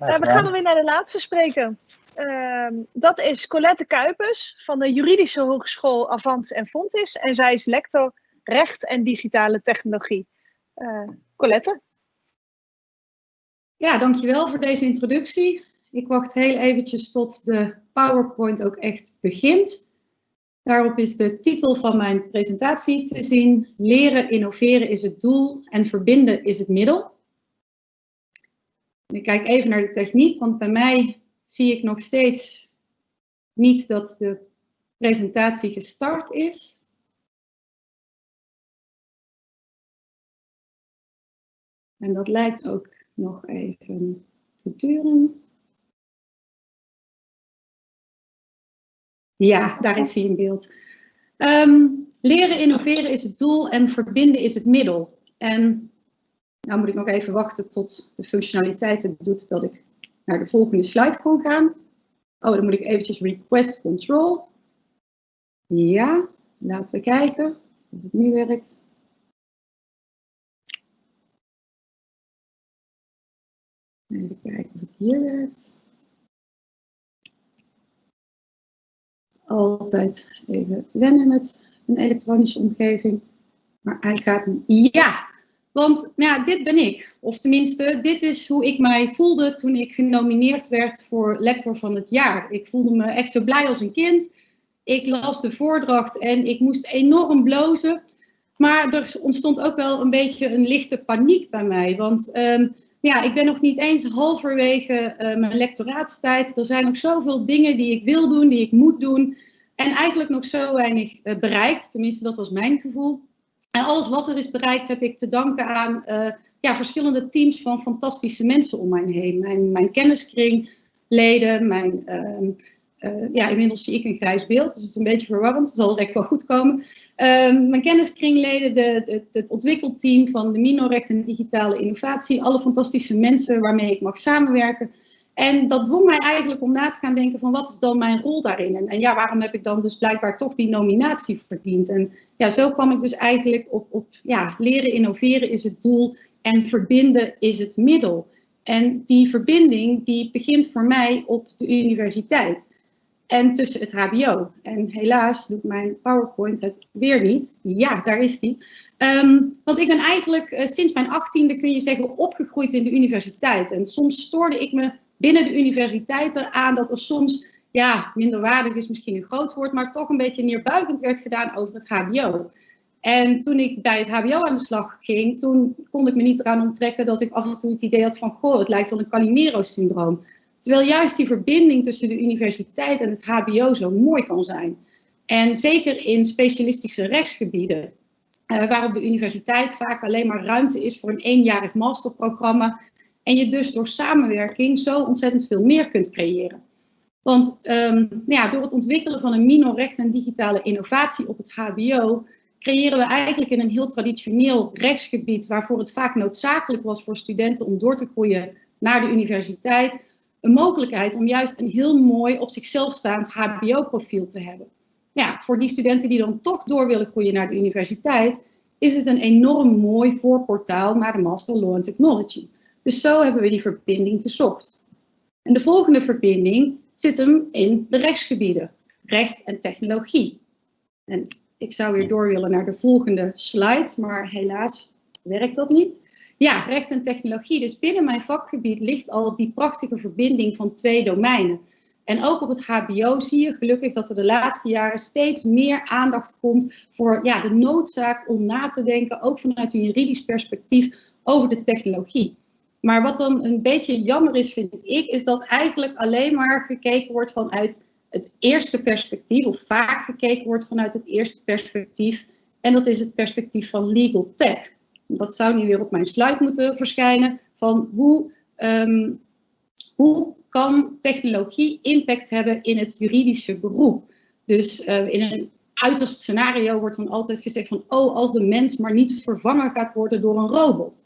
Uh, we gaan weer naar de laatste spreken. Uh, dat is Colette Kuipers van de Juridische Hogeschool Avans en Fontis. En zij is lector Recht en Digitale Technologie. Uh, Colette? Ja, dankjewel voor deze introductie. Ik wacht heel eventjes tot de PowerPoint ook echt begint. Daarop is de titel van mijn presentatie te zien. Leren, innoveren is het doel en verbinden is het middel. Ik kijk even naar de techniek, want bij mij zie ik nog steeds niet dat de presentatie gestart is. En dat lijkt ook nog even te duren. Ja, daar is hij in beeld. Um, leren innoveren is het doel en verbinden is het middel. En nou moet ik nog even wachten tot de functionaliteit doet dat ik naar de volgende slide kon gaan. Oh, dan moet ik eventjes request control. Ja, laten we kijken of het nu werkt. Even kijken of het hier werkt. Altijd even wennen met een elektronische omgeving. Maar hij gaat. Ja, want nou ja, dit ben ik. Of tenminste, dit is hoe ik mij voelde toen ik genomineerd werd voor lector van het jaar. Ik voelde me echt zo blij als een kind. Ik las de voordracht en ik moest enorm blozen. Maar er ontstond ook wel een beetje een lichte paniek bij mij. Want um, ja, ik ben nog niet eens halverwege uh, mijn lectoraatstijd. Er zijn nog zoveel dingen die ik wil doen, die ik moet doen. En eigenlijk nog zo weinig uh, bereikt. Tenminste, dat was mijn gevoel. En alles wat er is bereikt heb ik te danken aan uh, ja, verschillende teams van fantastische mensen om mij heen. Mijn, mijn kenniskringleden, mijn ehm, uh, ja, inmiddels zie ik een grijs beeld, dus het is een beetje verwarrend. Dat zal direct wel goed komen. Uh, mijn kenniskringleden, de, de, het ontwikkelteam van de Minorecht en digitale innovatie. Alle fantastische mensen waarmee ik mag samenwerken. En dat dwong mij eigenlijk om na te gaan denken van wat is dan mijn rol daarin? En, ja, waarom heb ik dan dus blijkbaar toch die nominatie verdiend? En ja, zo kwam ik dus eigenlijk op, op ja, leren innoveren is het doel en verbinden is het middel. En die verbinding die begint voor mij op de universiteit en tussen het HBO. En helaas doet mijn PowerPoint het weer niet. Ja, daar is die. Um, want ik ben eigenlijk uh, sinds mijn achttiende, kun je zeggen, opgegroeid in de universiteit. En soms stoorde ik me binnen de universiteit eraan dat er soms, ja, minderwaardig is misschien een groot woord, maar toch een beetje neerbuigend werd gedaan over het HBO. En toen ik bij het HBO aan de slag ging, toen kon ik me niet eraan onttrekken dat ik af en toe het idee had van, goh, het lijkt wel een Calimero-syndroom. Terwijl juist die verbinding tussen de universiteit en het HBO zo mooi kan zijn. En zeker in specialistische rechtsgebieden, uh, waar op de universiteit vaak alleen maar ruimte is voor een eenjarig masterprogramma. En je dus door samenwerking zo ontzettend veel meer kunt creëren. Want um, nou ja, door het ontwikkelen van een minor-recht en digitale innovatie op het HBO creëren we eigenlijk in een heel traditioneel rechtsgebied, waarvoor het vaak noodzakelijk was voor studenten om door te groeien naar de universiteit, een mogelijkheid om juist een heel mooi op zichzelf staand HBO-profiel te hebben. Ja, voor die studenten die dan toch door willen groeien naar de universiteit, is het een enorm mooi voorportaal naar de Master Law and Technology. Dus zo hebben we die verbinding gezocht. En de volgende verbinding zit hem in de rechtsgebieden, recht en technologie. En ik zou weer door willen naar de volgende slide, maar helaas werkt dat niet. Ja, recht en technologie. Dus binnen mijn vakgebied ligt al die prachtige verbinding van twee domeinen. En ook op het HBO zie je gelukkig dat er de laatste jaren steeds meer aandacht komt voor ja, de noodzaak om na te denken, ook vanuit een juridisch perspectief, over de technologie. Maar wat dan een beetje jammer is, vind ik, is dat eigenlijk alleen maar gekeken wordt vanuit het eerste perspectief, of vaak gekeken wordt vanuit het eerste perspectief. En dat is het perspectief van legal tech dat zou nu weer op mijn slide moeten verschijnen, van hoe, um, hoe kan technologie impact hebben in het juridische beroep. Dus uh, in een uiterst scenario wordt dan altijd gezegd van, oh, als de mens maar niet vervangen gaat worden door een robot.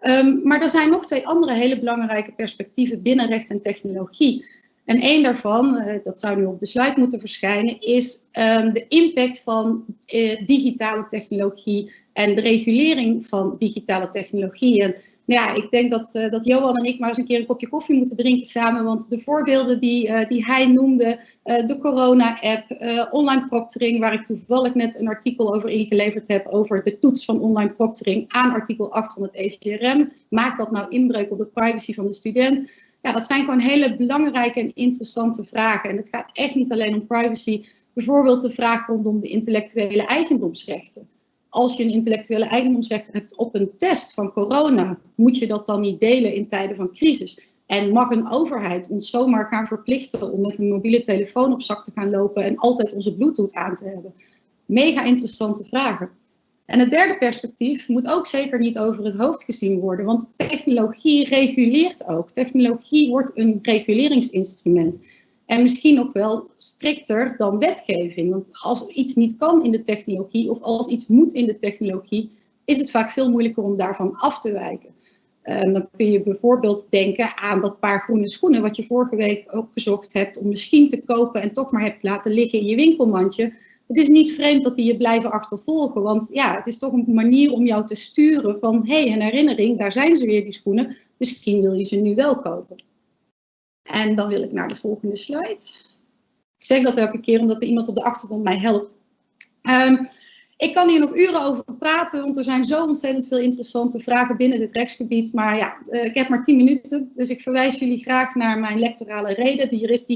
Um, maar er zijn nog twee andere hele belangrijke perspectieven binnen recht en technologie. En één daarvan, uh, dat zou nu op de slide moeten verschijnen, is um, de impact van uh, digitale technologie En de regulering van digitale technologie. En ja, ik denk dat, uh, dat Johan en ik maar eens een keer een kopje koffie moeten drinken samen. Want de voorbeelden die, uh, die hij noemde, uh, de corona-app, online proctoring, waar ik toevallig net een artikel over ingeleverd heb, over de toets van online proctoring aan artikel 8 van het EVRM. Maakt dat nou inbreuk op de privacy van de student? Ja, dat zijn gewoon hele belangrijke en interessante vragen. En het gaat echt niet alleen om privacy. Bijvoorbeeld de vraag rondom de intellectuele eigendomsrechten als je een intellectuele eigendomsrecht hebt op een test van corona, moet je dat dan niet delen in tijden van crisis? En mag een overheid ons zomaar gaan verplichten om met een mobiele telefoon op zak te gaan lopen en altijd onze Bluetooth aan te hebben? Mega interessante vragen. En het derde perspectief moet ook zeker niet over het hoofd gezien worden, want technologie reguleert ook. Technologie wordt een reguleringsinstrument. En misschien ook wel strikter dan wetgeving. Want als iets niet kan in de technologie of als iets moet in de technologie, is het vaak veel moeilijker om daarvan af te wijken. Um, dan kun je bijvoorbeeld denken aan dat paar groene schoenen wat je vorige week opgezocht hebt om misschien te kopen en toch maar hebt laten liggen in je winkelmandje. Het is niet vreemd dat die je blijven achtervolgen, want ja, het is toch een manier om jou te sturen van hé, hey, een herinnering, daar zijn ze weer die schoenen, misschien wil je ze nu wel kopen. En dan wil ik naar de volgende slide. Ik zeg dat elke keer omdat er iemand op de achtergrond mij helpt. Um, ik kan hier nog uren over praten, want er zijn zo ontzettend veel interessante vragen binnen dit rechtsgebied. Maar ja, uh, ik heb maar 10 minuten, dus ik verwijs jullie graag naar mijn lectorale reden, de jurist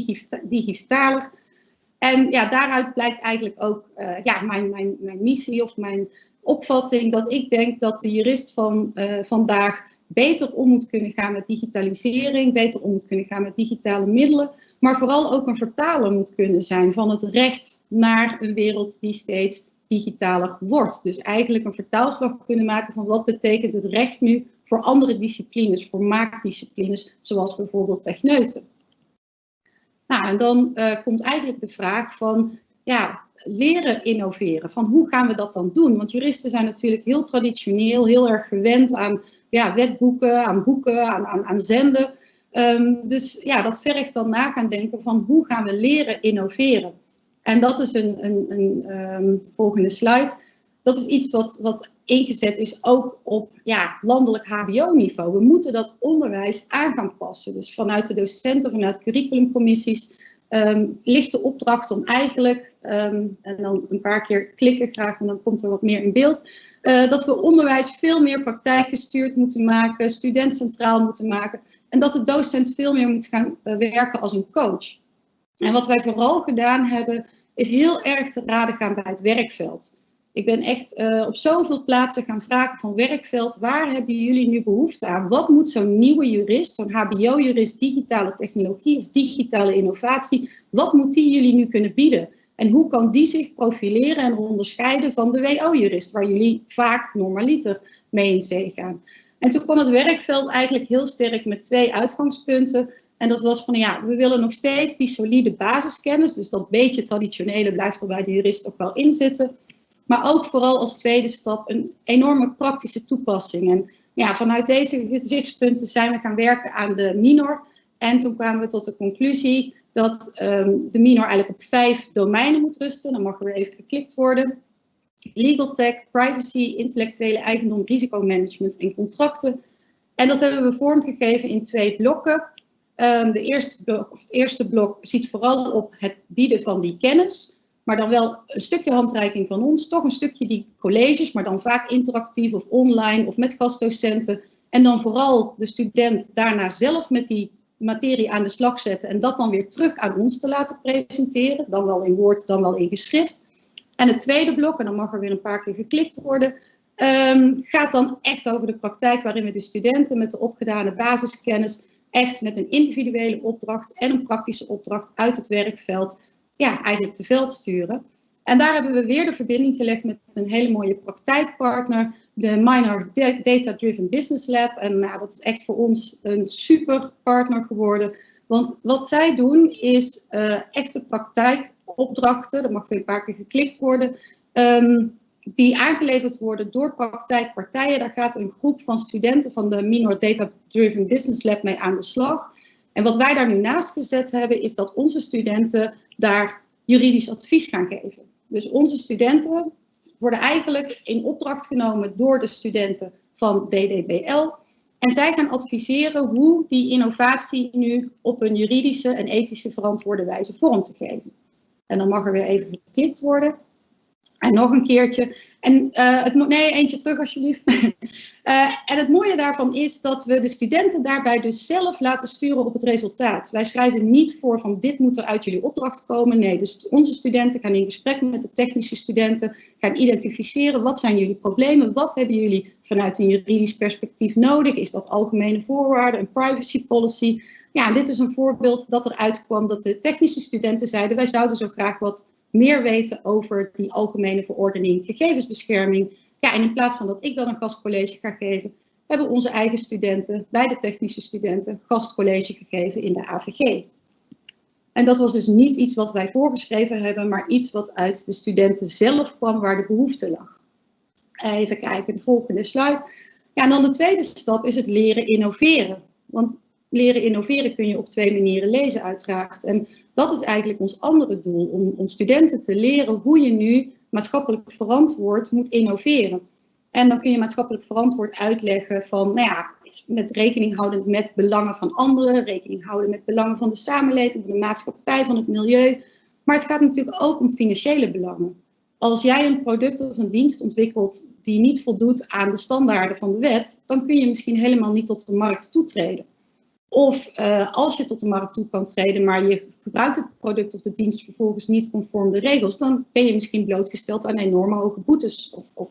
digitaler. En ja, daaruit blijkt eigenlijk ook uh, ja, mijn, mijn, mijn missie of mijn opvatting dat ik denk dat de jurist van uh, vandaag beter om moet kunnen gaan met digitalisering, beter om moet kunnen gaan met digitale middelen, maar vooral ook een vertaler moet kunnen zijn van het recht naar een wereld die steeds digitaler wordt. Dus eigenlijk een vertaalslag kunnen maken van wat betekent het recht nu voor andere disciplines, voor maakdisciplines, zoals bijvoorbeeld techneuten. Nou, en dan uh, komt eigenlijk de vraag van, ja, leren innoveren. Van hoe gaan we dat dan doen? Want juristen zijn natuurlijk heel traditioneel, heel erg gewend aan ja, wetboeken, aan boeken, aan, aan, aan zenden. Um, dus ja, dat vergt dan na gaan denken van hoe gaan we leren innoveren. En dat is een, een, een um, volgende slide. Dat is iets wat, wat ingezet is ook op ja, landelijk hbo-niveau. We moeten dat onderwijs aan gaan passen. Dus vanuit de docenten, vanuit curriculumcommissies um, ligt de opdracht om eigenlijk, um, en dan een paar keer klikken graag, want dan komt er wat meer in beeld, uh, dat we onderwijs veel meer praktijkgestuurd moeten maken, studentcentraal moeten maken en dat de docent veel meer moet gaan uh, werken als een coach. En wat wij vooral gedaan hebben, is heel erg te raden gaan bij het werkveld. Ik ben echt uh, op zoveel plaatsen gaan vragen van werkveld, waar hebben jullie nu behoefte aan? Wat moet zo'n nieuwe jurist, zo'n hbo-jurist, digitale technologie of digitale innovatie, wat moet die jullie nu kunnen bieden? En hoe kan die zich profileren en onderscheiden van de WO-jurist, waar jullie vaak normaliter mee in zee gaan? En toen kwam het werkveld eigenlijk heel sterk met twee uitgangspunten. En dat was van ja, we willen nog steeds die solide basiskennis, dus dat beetje traditionele blijft er bij de jurist ook wel in zitten. Maar ook vooral als tweede stap een enorme praktische toepassing. En ja, vanuit deze gezichtspunten zijn we gaan werken aan de minor. En toen kwamen we tot de conclusie dat um, de minor eigenlijk op vijf domeinen moet rusten. Dan mag er weer even geklikt worden. Legal tech, privacy, intellectuele eigendom, risicomanagement en contracten. En dat hebben we vormgegeven in twee blokken. Um, de eerste blok, of het eerste blok ziet vooral op het bieden van die kennis. Maar dan wel een stukje handreiking van ons, toch een stukje die colleges, maar dan vaak interactief of online of met gastdocenten. En dan vooral de student daarna zelf met die materie aan de slag zetten en dat dan weer terug aan ons te laten presenteren. Dan wel in woord, dan wel in geschrift. En het tweede blok, en dan mag er weer een paar keer geklikt worden, um, gaat dan echt over de praktijk waarin we de studenten met de opgedane basiskennis echt met een individuele opdracht en een praktische opdracht uit het werkveld ja, eigenlijk te veld sturen. En daar hebben we weer de verbinding gelegd met een hele mooie praktijkpartner, de Minor Data Driven Business Lab. En nou, dat is echt voor ons een super partner geworden. Want wat zij doen is uh, echte praktijkopdrachten, dat mag weer een paar keer geklikt worden, um, die aangeleverd worden door praktijkpartijen. Daar gaat een groep van studenten van de Minor Data Driven Business Lab mee aan de slag. En wat wij daar nu naast gezet hebben, is dat onze studenten daar juridisch advies gaan geven. Dus onze studenten worden eigenlijk in opdracht genomen door de studenten van DDBL. En zij gaan adviseren hoe die innovatie nu op een juridische en ethische verantwoorde wijze vorm te geven. En dan mag er weer even geklikt worden. En nog een keertje. En uh, het, nee, eentje terug alsjeblieft. uh, en het mooie daarvan is dat we de studenten daarbij dus zelf laten sturen op het resultaat. Wij schrijven niet voor van dit moet er uit jullie opdracht komen. Nee, dus onze studenten gaan in gesprek met de technische studenten, gaan identificeren wat zijn jullie problemen, wat hebben jullie vanuit een juridisch perspectief nodig. Is dat algemene voorwaarden, een privacy policy? Ja, dit is een voorbeeld dat eruit kwam dat de technische studenten zeiden wij zouden zo graag wat meer weten over die algemene verordening gegevensbescherming. Ja, en in plaats van dat ik dan een gastcollege ga geven, hebben onze eigen studenten, bij de technische studenten, gastcollege gegeven in de AVG. En dat was dus niet iets wat wij voorgeschreven hebben, maar iets wat uit de studenten zelf kwam waar de behoefte lag. Even kijken, de volgende slide. Ja, en dan de tweede stap is het leren innoveren. Want leren innoveren kun je op twee manieren lezen uiteraard. En dat is eigenlijk ons andere doel, om, studenten te leren hoe je nu maatschappelijk verantwoord moet innoveren. En dan kun je maatschappelijk verantwoord uitleggen van, nou ja, met rekening houden met belangen van anderen, rekening houden met belangen van de samenleving, van de maatschappij, van het milieu. Maar het gaat natuurlijk ook om financiële belangen. Als jij een product of een dienst ontwikkelt die niet voldoet aan de standaarden van de wet, dan kun je misschien helemaal niet tot de markt toetreden. Of uh, als je tot de markt toe kan treden, maar je gebruikt het product of de dienst vervolgens niet conform de regels, dan ben je misschien blootgesteld aan enorme hoge boetes of, of,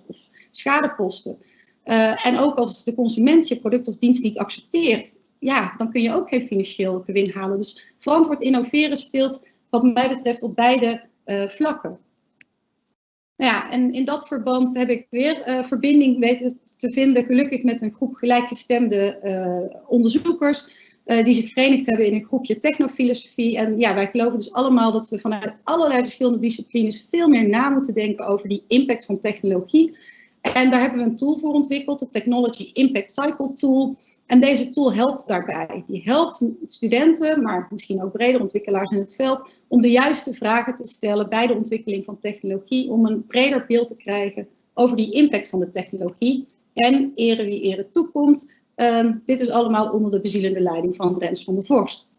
schadeposten. Uh, en ook als de consument je product of dienst niet accepteert, ja, dan kun je ook geen financieel gewin halen. Dus verantwoord innoveren speelt wat mij betreft op beide uh, vlakken. Nou ja, en in dat verband heb ik weer uh, verbinding weten te vinden, gelukkig met een groep gelijkgestemde onderzoekers. Uh, die zich verenigd hebben in een groepje technofilosofie. En ja, wij geloven dus allemaal dat we vanuit allerlei verschillende disciplines veel meer na moeten denken over die impact van technologie. En daar hebben we een tool voor ontwikkeld, de Technology Impact Cycle Tool. En deze tool helpt daarbij. Die helpt studenten, maar misschien ook breder ontwikkelaars in het veld, om de juiste vragen te stellen bij de ontwikkeling van technologie, om een breder beeld te krijgen over die impact van de technologie. En ere wie ere toekomt, Um, dit is allemaal onder de bezielende leiding van Rens van der Vorst.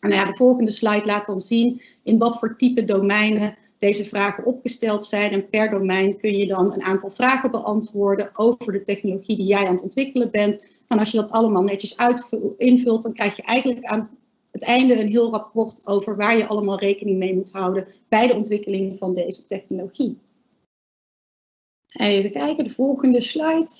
En nou ja, de volgende slide laat dan zien in wat voor type domeinen deze vragen opgesteld zijn. En per domein kun je dan een aantal vragen beantwoorden over de technologie die jij aan het ontwikkelen bent. En als je dat allemaal netjes invult, dan krijg je eigenlijk aan het einde een heel rapport over waar je allemaal rekening mee moet houden bij de ontwikkeling van deze technologie. Even kijken, de volgende slide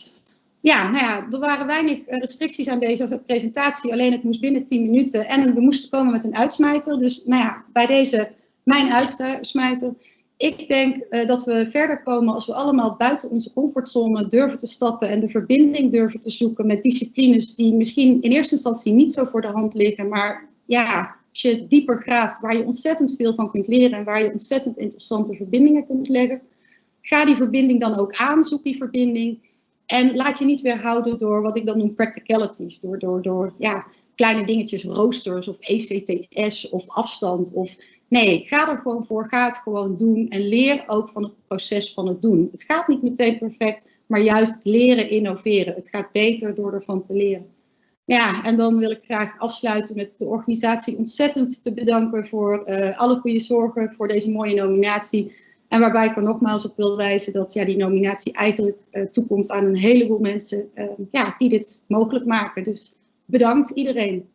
ja, nou ja, er waren weinig eh, restricties aan deze presentatie. Alleen het moest binnen 10 minuten. En we moesten komen met een uitsmijter. Dus nou ja, bij deze mijn uitsmijter. Ik denk uh, dat we verder komen als we allemaal buiten onze comfortzone durven te stappen. En de verbinding durven te zoeken met disciplines die misschien in eerste instantie niet zo voor de hand liggen. Maar ja, als je dieper graaft, waar je ontzettend veel van kunt leren. En waar je ontzettend interessante verbindingen kunt leggen. Ga die verbinding dan ook aan. Zoek die verbinding. En laat je niet weerhouden door wat ik dan noem practicalities. Door, door, door ja, kleine dingetjes, roosters of ECTS of afstand. Of, nee, ga er gewoon voor. Ga het gewoon doen. En leer ook van het proces van het doen. Het gaat niet meteen perfect, maar juist leren innoveren. Het gaat beter door ervan te leren. Ja, en dan wil ik graag afsluiten met de organisatie ontzettend te bedanken voor uh, alle goede zorgen voor deze mooie nominatie. En waarbij ik er nogmaals op wil wijzen dat ja, die nominatie eigenlijk uh, toekomt aan een heleboel mensen uh, ja, die dit mogelijk maken. Dus bedankt iedereen.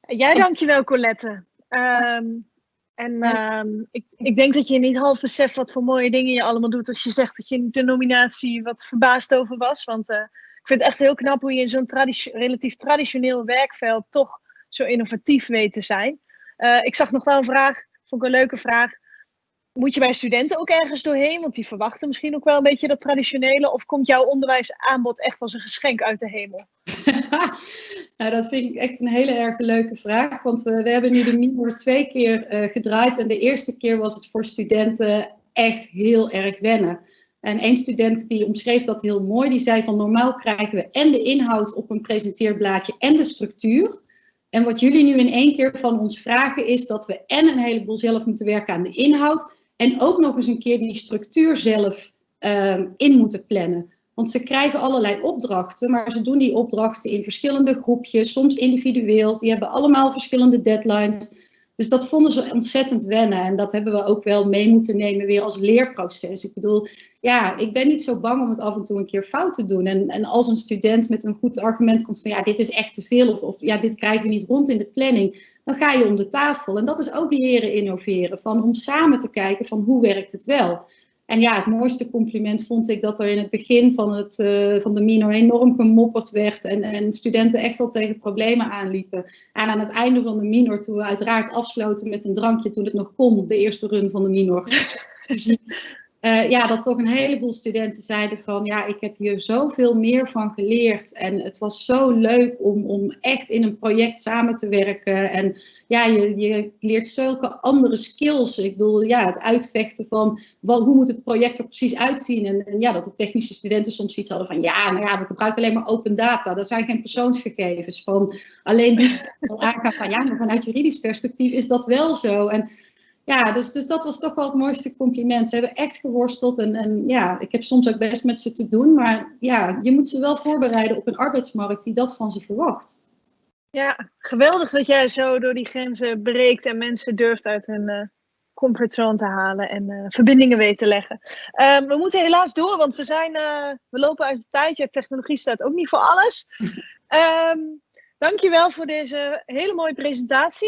Jij dankjewel Colette. Um, en um, ik, ik, denk dat je niet half beseft wat voor mooie dingen je allemaal doet als je zegt dat je de nominatie wat verbaasd over was. Want uh, ik vind het echt heel knap hoe je in zo'n traditio relatief traditioneel werkveld toch zo innovatief weet te zijn. Uh, ik zag nog wel een vraag, vond ik een leuke vraag. Moet je bij studenten ook ergens doorheen? Want die verwachten misschien ook wel een beetje dat traditionele. Of komt jouw onderwijsaanbod echt als een geschenk uit de hemel? nou, dat vind ik echt een hele erg leuke vraag. Want we hebben nu de Minor twee keer uh, gedraaid. En de eerste keer was het voor studenten echt heel erg wennen. En één student die omschreef dat heel mooi. Die zei van normaal krijgen we en de inhoud op een presenteerblaadje en de structuur. En wat jullie nu in één keer van ons vragen is dat we en een heleboel zelf moeten werken aan de inhoud En ook nog eens een keer die structuur zelf ehm, in moeten plannen. Want ze krijgen allerlei opdrachten, maar ze doen die opdrachten in verschillende groepjes, soms individueel. Die hebben allemaal verschillende deadlines. Dus dat vonden ze ontzettend wennen. En dat hebben we ook wel mee moeten nemen weer als leerproces. Ik bedoel, ja, ik ben niet zo bang om het af en toe een keer fout te doen. En, en als een student met een goed argument komt van ja, dit is echt te veel of, of ja, dit krijgen we niet rond in de planning, dan ga je om de tafel. En dat is ook leren innoveren, van om samen te kijken van hoe werkt het wel. En ja, het mooiste compliment vond ik dat er in het begin van, het, uh, van de minor enorm gemopperd werd en, en studenten echt wel tegen problemen aanliepen. En aan het einde van de minor, toen we uiteraard afsloten met een drankje toen het nog kon, de eerste run van de minor. uh, ja, dat toch een heleboel studenten zeiden van ja, ik heb hier zoveel meer van geleerd. En het was zo leuk om, om echt in een project samen te werken. En ja, je, je leert zulke andere skills. Ik bedoel, ja, het uitvechten van wat, hoe moet het project er precies uitzien. En, en, ja, dat de technische studenten soms iets hadden van ja, nou ja, we gebruiken alleen maar open data. Dat zijn geen persoonsgegevens. Van alleen die aangaan van ja, maar vanuit juridisch perspectief is dat wel zo. En ja, dus, dus dat was toch wel het mooiste compliment. Ze hebben echt geworsteld en, en ja, ik heb soms ook best met ze te doen. Maar ja, je moet ze wel voorbereiden op een arbeidsmarkt die dat van ze verwacht. Ja, geweldig dat jij zo door die grenzen breekt en mensen durft uit hun uh, comfortzone te halen en uh, verbindingen weet te leggen. Uh, we moeten helaas door, want we, zijn, we lopen uit de tijd. Ja, technologie staat ook niet voor alles. um, dankjewel voor deze hele mooie presentatie.